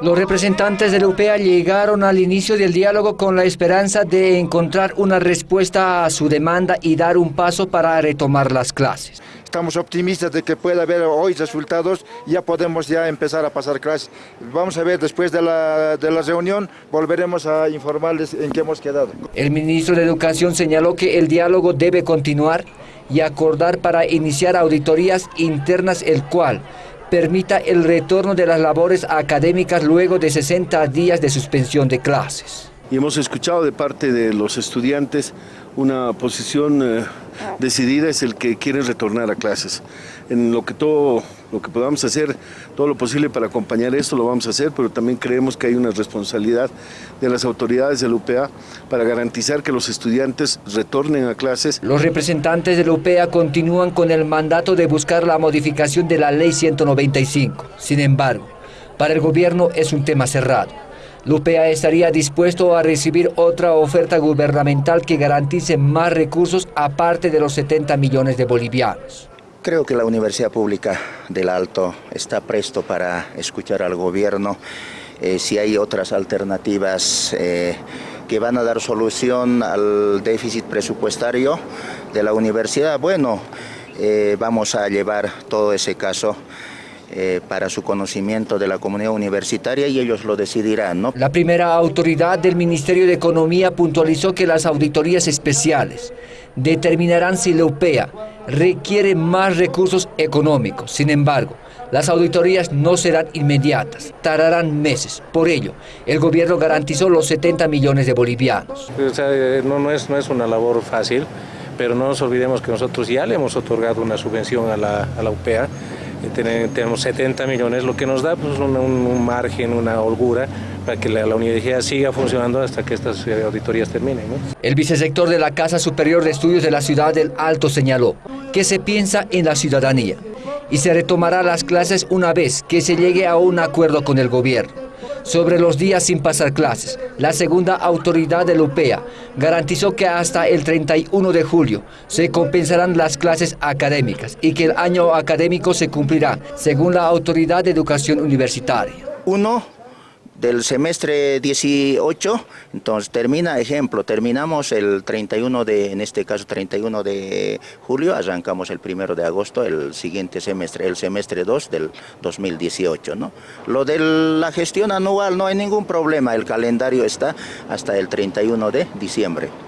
Los representantes de la UPEA llegaron al inicio del diálogo con la esperanza de encontrar una respuesta a su demanda y dar un paso para retomar las clases. Estamos optimistas de que pueda haber hoy resultados ya podemos ya empezar a pasar clases. Vamos a ver, después de la, de la reunión volveremos a informarles en qué hemos quedado. El ministro de Educación señaló que el diálogo debe continuar y acordar para iniciar auditorías internas el cual permita el retorno de las labores académicas luego de 60 días de suspensión de clases. Y hemos escuchado de parte de los estudiantes una posición eh, decidida es el que quieren retornar a clases. En lo que todo lo que podamos hacer, todo lo posible para acompañar esto lo vamos a hacer, pero también creemos que hay una responsabilidad de las autoridades de la UPA para garantizar que los estudiantes retornen a clases. Los representantes de la UPA continúan con el mandato de buscar la modificación de la Ley 195. Sin embargo, para el gobierno es un tema cerrado. Lupea estaría dispuesto a recibir otra oferta gubernamental que garantice más recursos aparte de los 70 millones de bolivianos. Creo que la Universidad Pública del Alto está presto para escuchar al gobierno eh, si hay otras alternativas eh, que van a dar solución al déficit presupuestario de la universidad. Bueno, eh, vamos a llevar todo ese caso eh, para su conocimiento de la comunidad universitaria y ellos lo decidirán. ¿no? La primera autoridad del Ministerio de Economía puntualizó que las auditorías especiales determinarán si la UPEA requiere más recursos económicos. Sin embargo, las auditorías no serán inmediatas, tardarán meses. Por ello, el gobierno garantizó los 70 millones de bolivianos. Eh, no, no, es, no es una labor fácil, pero no nos olvidemos que nosotros ya le hemos otorgado una subvención a la, a la UPEA tenemos 70 millones, lo que nos da pues, un, margen, una holgura para que la, universidad siga funcionando hasta que estas eh, auditorías terminen. El vicesector de la Casa Superior de Estudios de la Ciudad del Alto señaló que se piensa en la ciudadanía y se retomará las clases una vez que se llegue a un acuerdo con el gobierno sobre los días sin pasar clases. La segunda autoridad UPEA garantizó que hasta el 31 de julio se compensarán las clases académicas y que el año académico se cumplirá según la Autoridad de Educación Universitaria. Uno, del semestre 18, entonces termina, ejemplo, terminamos el 31 de, en este caso 31 de julio, arrancamos el 1 de agosto, el siguiente semestre, el semestre 2 del 2018, ¿no? Lo de la gestión anual no hay ningún problema, el calendario está hasta el 31 de diciembre.